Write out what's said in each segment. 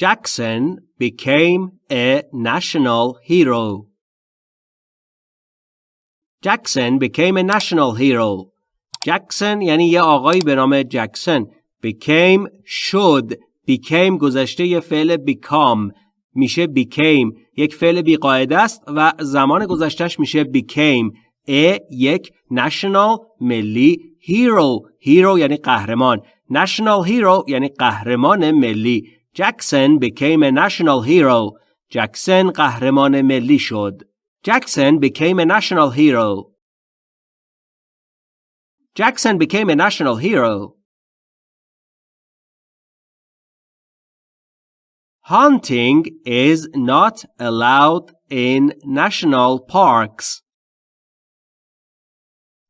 Jackson became a national hero. Jackson became a national hero. Jackson یعنی یه آقایی به نام جکسن became should became گذشته یه فعل become میشه became یک فعل بیقاعده است و زمان گذشتهش میشه became a یک national ملی hero hero یعنی قهرمان national hero یعنی قهرمان ملی Jackson became a national hero جکسن قهرمان ملی شد Jackson became a national hero Jackson became a national hero Hunting is not allowed in national parks.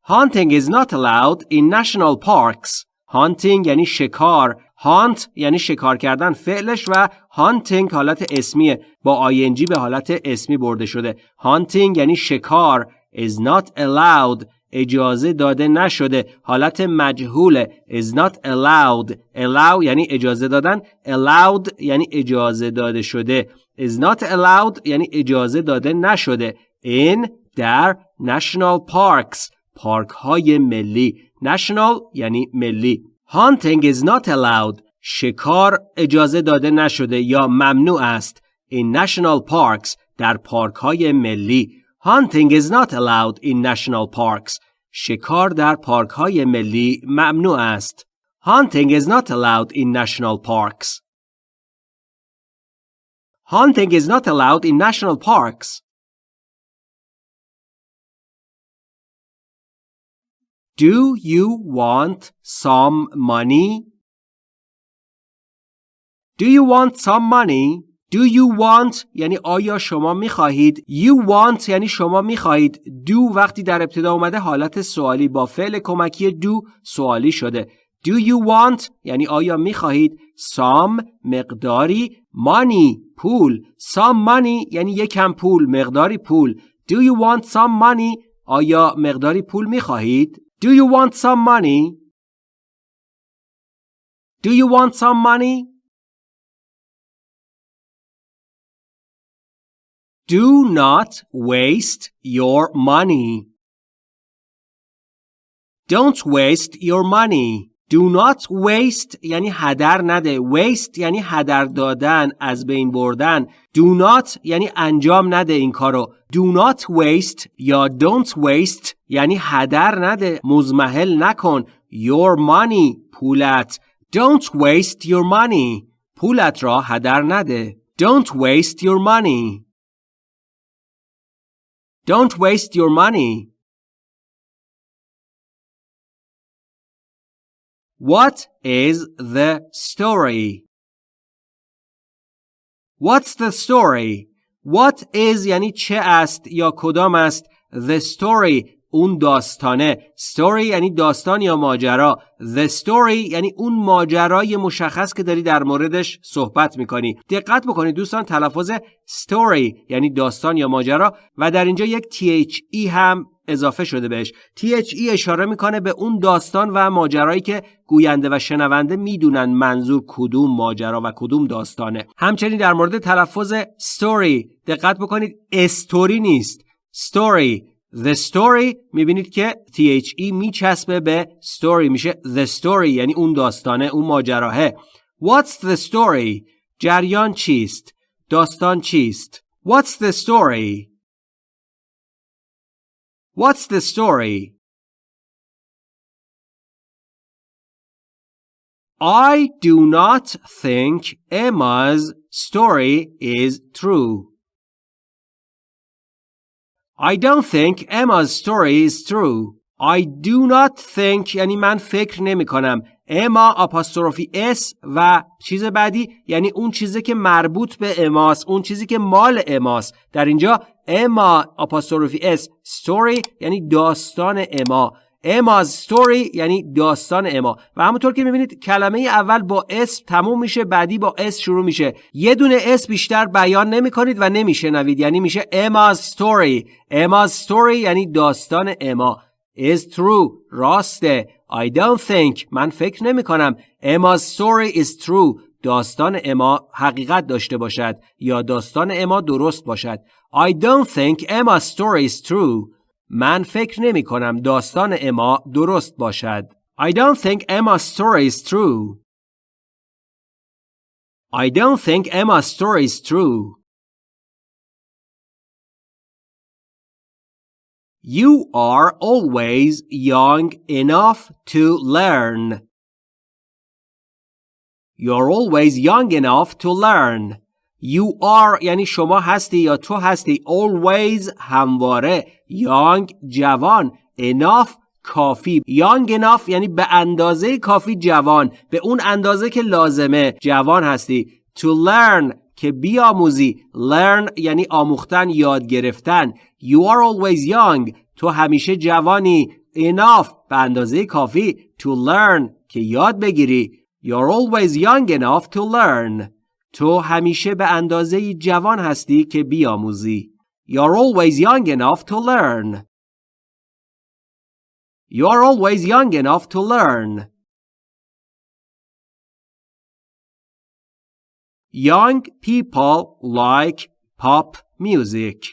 Hunting is not allowed in national parks. Hunting یعنی شکار. Hunt یعنی شکار کردن فعلش و hunting حالت اسمیه. با ing به حالت اسمی برده شده. Hunting یعنی شکار. is not allowed اجازه داده نشده حالت مجهوله is not allowed allow یعنی اجازه دادن allowed یعنی اجازه داده شده is not allowed یعنی اجازه داده نشده in در national parks پارک های ملی national یعنی ملی hunting is not allowed شکار اجازه داده نشده یا ممنوع است in national parks در پارک های ملی Hunting is not allowed in national parks. شکار در پارک های ملی ممنوع است. Hunting is not allowed in national parks. Hunting is not allowed in national parks. Do you want some money? Do you want some money? Do you want یعنی آیا شما می خواهید You want یعنی شما می خواهید Do وقتی در ابتدا اومده حالت سوالی با فعل کمکی do سوالی شده. Do you want یعنی آیا می خواهید Some مقداری Money پول. Some money یعنی یکم پول مقداری پول. Do you want some money آیا مقداری پول می خواهید Do you want some money Do you want some money Do not waste your money. Don't waste your money. Do not waste یعنی هدر نده. Waste یعنی هدر دادن، از بین بردن. Do not یعنی انجام نده این کارو. Do not waste یا don't waste یعنی هدر نده. مزمحل نکن. Your money پولت. Don't waste your money. پولت را هدر نده. Don't waste your money. Don't waste your money. What is the story? What's the story? What is یعنی چه است یا کدام است The story اون داستانه. Story یعنی داستان یا ماجرا. The story یعنی اون ماجرای مشخص که داری در موردش صحبت می‌کنی. دقت بکنید دوستان تلفظ story یعنی داستان یا ماجرا و در اینجا یک THE هم اضافه شده بهش. THE اشاره می‌کنه به اون داستان و ماجرایی که گوینده و شنونده می‌دونن منظور کدوم ماجرا و کدوم داستانه. همچنین در مورد تلفظ story دقت بکنید استوری نیست. Story The story می‌بینید که THE میچسبه به story میشه the story یعنی اون داستانه اون ماجراهه What's the story؟ جریان چیست؟ داستان چیست؟ What's the story؟ What's the story؟ I do not think Emma's story is true. I don't think Emma's story is true. I do not think یعنی من فکر نمی کنم. اما آپاستروفی اس و چیز بعدی یعنی اون چیزی که مربوط به اماست اون چیزی که مال اماست در اینجا Emma apostrophe s story یعنی داستان اما Emma's story یعنی داستان اما و همونطور که می‌بینید کلمه اول با s تموم میشه بعدی با s شروع میشه. یه دونه s بیشتر بیان نمی کنید و نمیشنوید. یعنی میشه Emma's story Emma's story یعنی داستان اما is true. راسته. I don't think. من فکر نمی کنم Emma's story is true. داستان اما حقیقت داشته باشد یا داستان اما درست باشد. I don't think Emma's story is true. من فکر نمی کنم داستان اما درست باشد. I don't think Emma's story is true. I don't think Emma's story is true. You are always young enough to learn. You're always young enough to learn. You are یعنی شما هستی یا تو هستی always همواره young جوان enough کافی. young enough یعنی به اندازه کافی جوان به اون اندازه که لازمه جوان هستی. to learn که بیاموزی. learn یعنی آموختن یاد گرفتن. you are always young تو همیشه جوانی. enough به اندازه کافی. to learn که یاد بگیری. you're always young enough to learn. تو همیشه به اندازه جوان هستی که بیاموزی you're always young enough to learn You are always young enough to learn. Young people like pop music.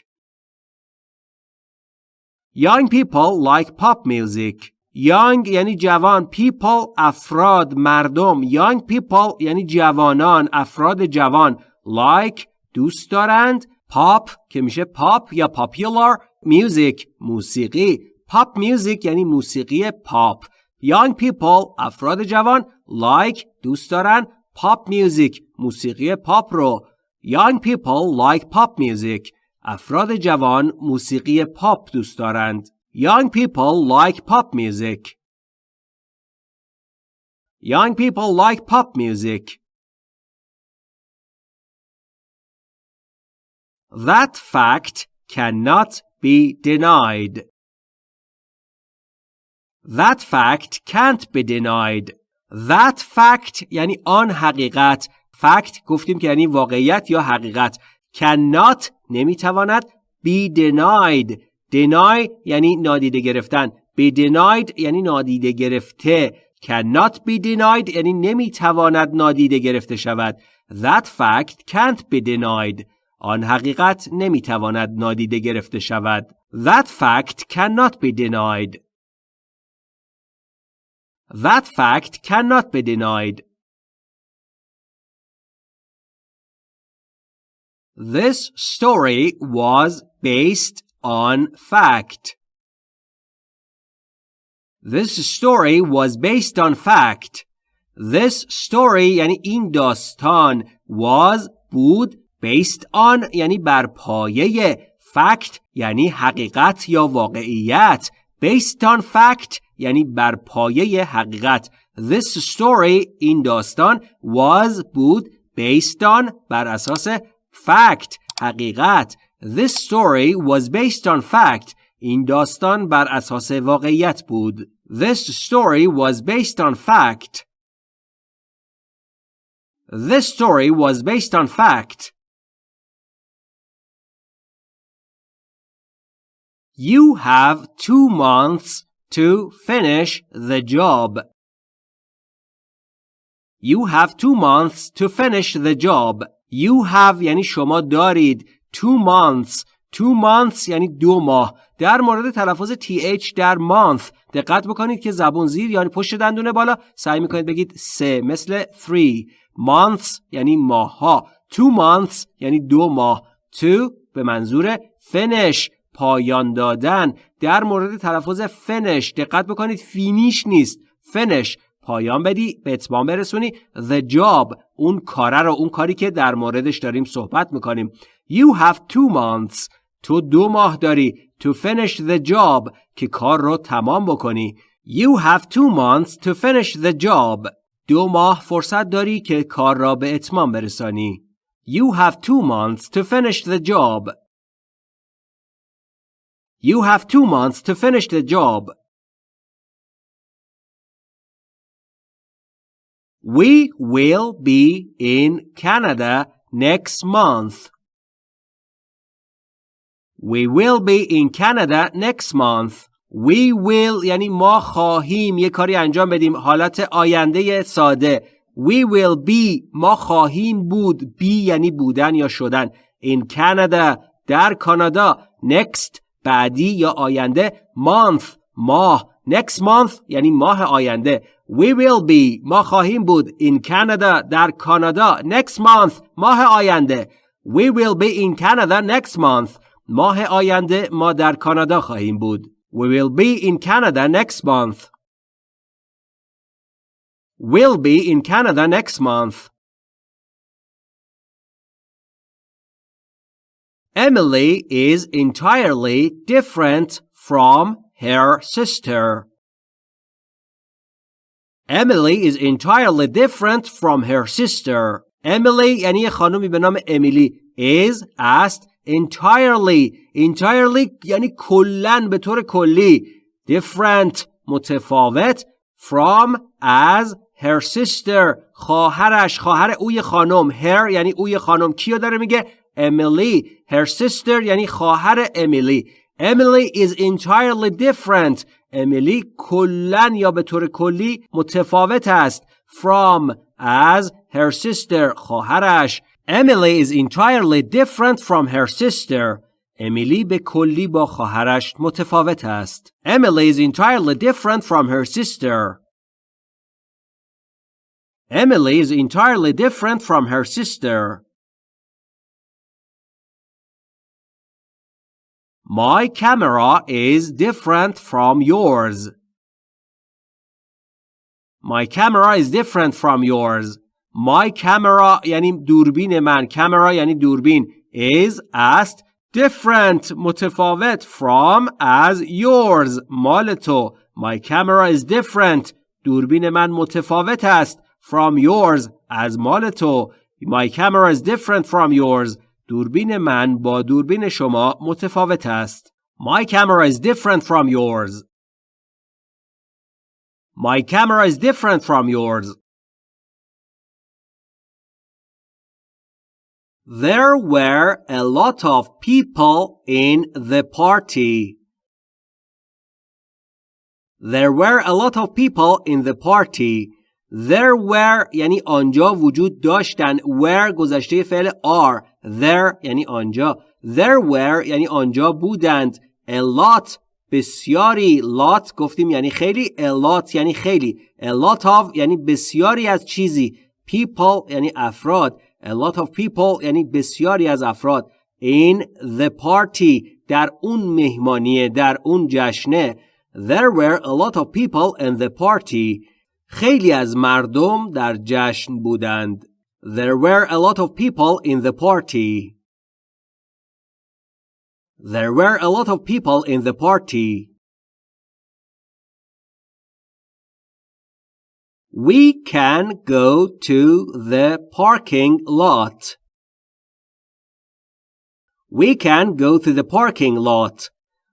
Young people like pop music. Young یعنی جوان people افراد مردم. Young people یعنی جوانان افراد جوان. Like دوست دارند. Pop که میشه pop یا popular. Music موسیقی. Pop music یعنی موسیقی پاپ young people افراد جوان. Like دوست دارن pop music موسیقی پاپ رو. Young people like pop music. افراد جوان موسیقی پاپ دوست دارند. young people like pop music young people like pop music That fact cannot be denied. That fact can't be denied. That fact یعنی آن حقیقت. Fact گفتیم که یعنی واقعیت یا حقیقت. Cannot نمیتواند be denied. Deny یعنی نادیده گرفتن. Be denied یعنی نادیده گرفته. Cannot be denied یعنی نمی‌تواند نادیده گرفته شود. That fact can't be denied. آن حقیقت نمی‌تواند نادیده گرفته شود. That fact cannot be denied. That fact cannot be denied. This story was based on fact. This story was based on fact. This story یعنی این داستان was بود based on یعنی بر پایه fact یعنی حقیقت یا واقعیت based on fact یعنی بر پایه حقیقت This story این داستان was بود based on بر اساس fact حقیقت This story was based on fact این داستان بر اساس واقعیت بود This story was based on fact This story was based on fact You have two months to finish the job. You have two months to finish the job. You have یعنی شما دارید. Two months. Two months یعنی دو ماه. در مورد تلفظ th در month دقت بکنید که زبون زیر یعنی پشت دندون بالا سعی می‌کنید بگید سه مثل three. Months یعنی ماه ها. Two months یعنی دو ماه. To به منظور finish پایان دادن در مورد تلفظ فنش دقت بکنید فینیش نیست فنش پایان بدی به اتمام برسونی the job اون کاره رو اون کاری که در موردش داریم صحبت می‌کنیم you have two months تو دو ماه داری to finish the job که کار رو تمام بکنی you have two months to finish the job دو ماه فرصت داری که کار را به اتمام برسانی you have two months to finish the job You have two months to finish the job. We will be in Canada next month. We will be in Canada next month. We will یعنی ما خواهیم یه کاری انجام بدیم حالت آینده ساده. We will be ما خواهیم بود be یعنی بودن یا شدن in Canada در کانادا next بعدی یا آینده month ماه next month یعنی ماه آینده We will be ما خواهیم بود in Canada در کانادا next month ماه آینده We will be in Canada next month ماه آینده ما در کانادا خواهیم بود We will be in Canada next month We'll be in Canada next month Emily is entirely different from her sister. Emily is entirely different from her sister. Emily یعنی یه خانومی به نام امیلی is است entirely entirely یعنی کلن به طور کلی different متفاوت from as her sister خواهرش خواهر اوی خانم her یعنی اوی خانم کیو داره میگه امیلی her sister یعنی خواهر امیلی Emily is entirely different امیلی کلن یا به طور کلی متفاوت است from as her sister خواهرش Emily is entirely different from her sister امیلی به کلی با خواهرش متفاوت است Emily is entirely different from her sister Emily is entirely different from her sister My camera is different from yours. My camera is different from yours. My camera یعنی دوربین من. Camera یعنی دوربین. Is است different متفاوت from as yours مال تو. My camera is different. دوربین من متفاوت است from yours از مال تو. My camera is different from yours. دوربین من با دوربین شما متفاوت است. My camera is different from yours. My camera is different from yours. There were a lot of people in the party. There were a lot of people in the party. There were یعنی آنجا وجود داشتن were گذشته فعل are there یعنی آنجا. There were یعنی آنجا بودند. A lot بسیاری lot گفتیم یعنی خیلی. A lot یعنی خیلی. A lot of یعنی بسیاری از چیزی. People یعنی افراد. A lot of people یعنی بسیاری از افراد. In the party در اون مهمانیه در اون جشنه. There were a lot of people in the party. خیلی از مردم در جشن بودند. There were a lot of people in the party. There were a lot of people in the party. We can go to the parking lot. We can go to the parking lot.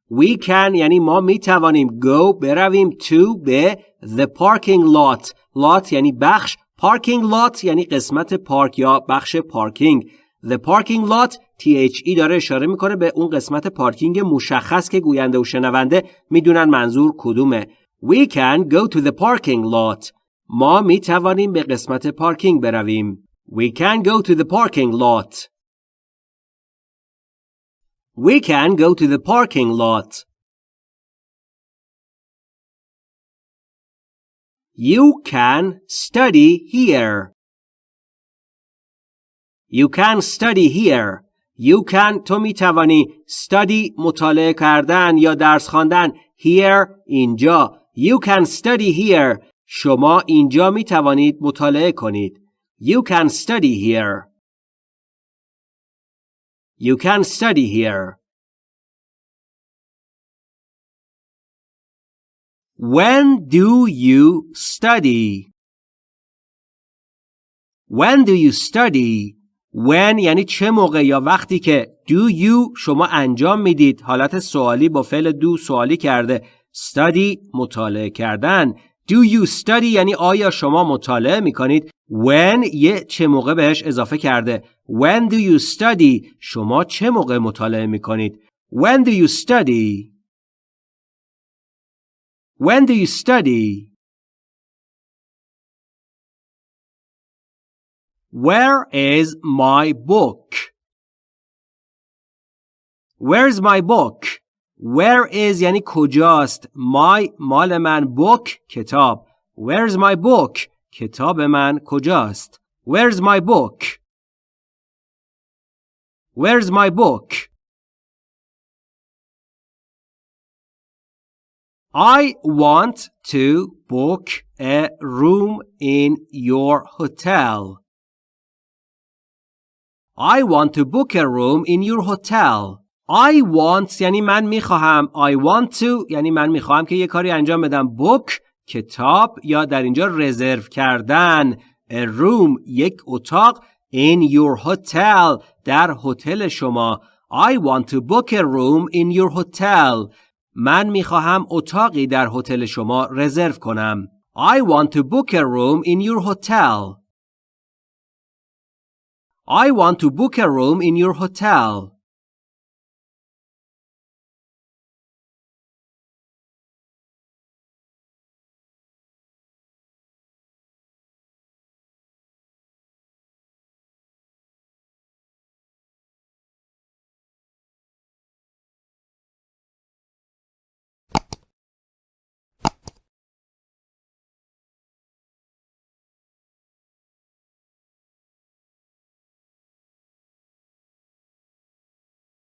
We can یعنی ما می توانیم go برویم to به the parking lot lot یعنی بخش parking lot یعنی قسمت پارک یا بخش پارکینگ. The parking lot THE داره اشاره می‌کنه به اون قسمت پارکینگ مشخص که گوینده و شنونده می‌دونن منظور کدومه. We can go to the parking lot. ما می توانیم به قسمت پارکینگ برویم. We can go to the parking lot. We can go to the parking lot. You can study here. You can study here. You can تو می توانی study مطالعه کردن یا درس خواندن here اینجا You can study here شما اینجا می توانید مطالعه کنید You can study here You can study here When do you study? When do you study? When یعنی چه موقع یا وقتی که do you شما انجام می‌دید؟ حالت سوالی با فعل do سوالی کرده. Study مطالعه کردن. Do you study یعنی آیا شما مطالعه می‌کنید؟ When یه چه موقع بهش اضافه کرده. When do you study شما چه موقع مطالعه می‌کنید؟ When do you study When do you study? Where is my book? Where's my book? Where is یعنی کجاست My مال من book کتاب Where's my book کتاب من کجاست Where's my book Where's my book I want to book a room in your hotel. I want to book a room in your hotel. I want یعنی من می‌خواهم I want to یعنی من می‌خواهم که یه کاری انجام بدم book کتاب یا در اینجا رزرو کردن a room یک اتاق in your hotel در هتل شما I want to book a room in your hotel من می‌خواهم اتاقی در هتل شما رزرو کنم. I want to book a room in your hotel. I want to book a room in your hotel.